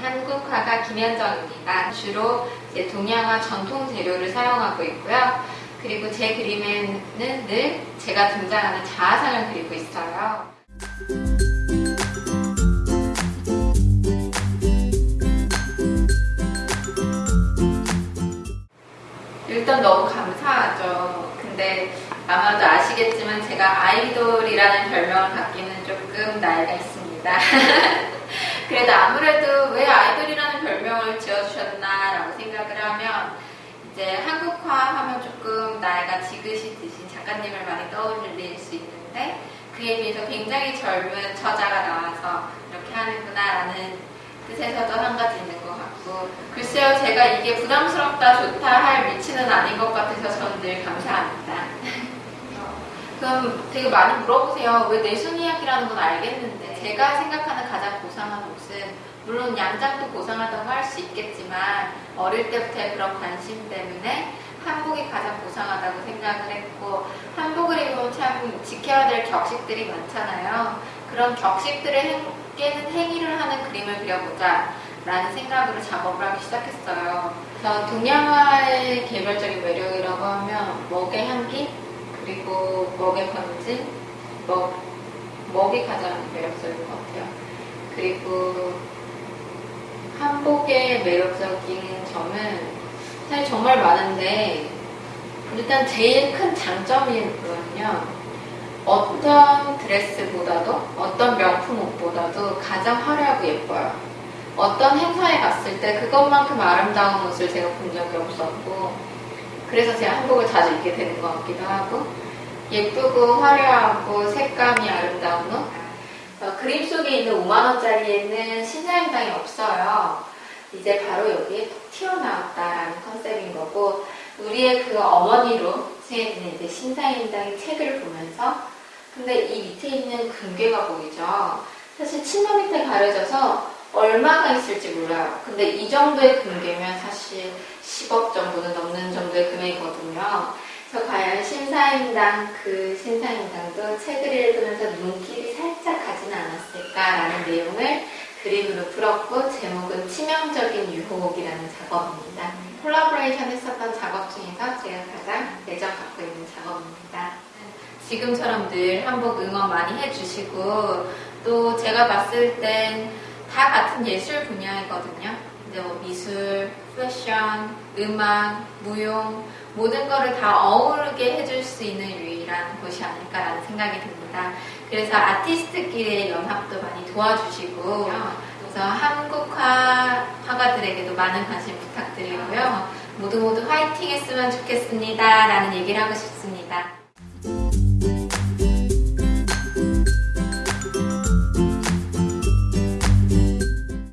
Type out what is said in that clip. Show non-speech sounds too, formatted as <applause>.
한국화가 김현정입니다. 주로 이제 동양화 전통 재료를 사용하고 있고요. 그리고 제 그림에는 늘 제가 등장하는 자아상을 그리고 있어요. 일단 너무 감사하죠. 근데 아마도 아시겠지만 제가 아이돌이라는 별명을 갖기는 조금 나이가 있습니다. <laughs> 그래도 아무래도 왜 아이돌이라는 별명을 지어주셨나라고 생각을 하면 이제 한국화 하면 조금 나이가 지그시듯이 작가님을 많이 떠올릴 수 있는데 그에 비해서 굉장히 젊은 저자가 나와서 이렇게 하는구나라는 뜻에서도 한 가지 있는 것 같고 글쎄요 제가 이게 부담스럽다 좋다 할 위치는 아닌 것 같아서 저는 늘 감사합니다. <laughs> 그럼 되게 많이 물어보세요. 왜 내숭 이야기라는 건 알겠는데 제가 생각하는 가장 고상한 옷은 물론 양장도 고상하다고 할 수 있겠지만 어릴 때부터의 그런 관심 때문에 한복이 가장 고상하다고 생각을 했고 한복을 입으면 참 지켜야 될 격식들이 많잖아요. 그런 격식들을 깨는 행위를 하는 그림을 그려보자 라는 생각으로 작업을 하기 시작했어요. 그래서 동양화의 개별적인 매력이라고 하면 먹의 향기 그리고 먹의 번짐, 먹, 먹이 가장 매력적인 것 같아요. 그리고 한복의 매력적인 점은 사실 정말 많은데 일단 제일 큰 장점이거든요. 어떤 드레스보다도 어떤 명품 옷보다도 가장 화려하고 예뻐요. 어떤 행사에 갔을 때 그것만큼 아름다운 옷을 제가 본 적이 없었고 그래서 제가 한복을 자주 입게 되는 것 같기도 하고 예쁘고 화려하고 색감이 아름다운 옷 어, 그림 속에 있는 5만원짜리에는 신사임당이 없어요. 이제 바로 여기에 톡 튀어나왔다라는 컨셉인 거고 우리의 그 어머니로 스웨덴의 이제 신사임당의 책을 보면서 근데 이 밑에 있는 금괴가 보이죠. 사실 치마 밑에 가려져서 얼마가 있을지 몰라요. 근데 이 정도의 금괴면 사실 10억 정도는 넘는 정도의 금액이거든요. 그래서 과연 신사임당 그 신사임당도 책을 읽으면서 눈길이 살짝 가지는 않았을까라는 내용을 그림으로 풀었고 제목은 치명적인 유혹이라는 작업입니다. 콜라보레이션 했었던 작업 중에서 제가 가장 애정 갖고 있는 작업입니다. 지금처럼 늘 한복 응원 많이 해주시고 또 제가 봤을 땐 다 같은 예술 분야이거든요. 이제 뭐 미술, 패션, 음악, 무용 모든 거를 다 어우르게 해줄 수 있는 유일한 곳이 아닐까라는 생각이 듭니다. 그래서 아티스트끼리의 연합도 많이 도와주시고 그래서 한국화 화가들에게도 많은 관심 부탁드리고요. 모두 모두 화이팅 했으면 좋겠습니다. 라는 얘기를 하고 싶습니다.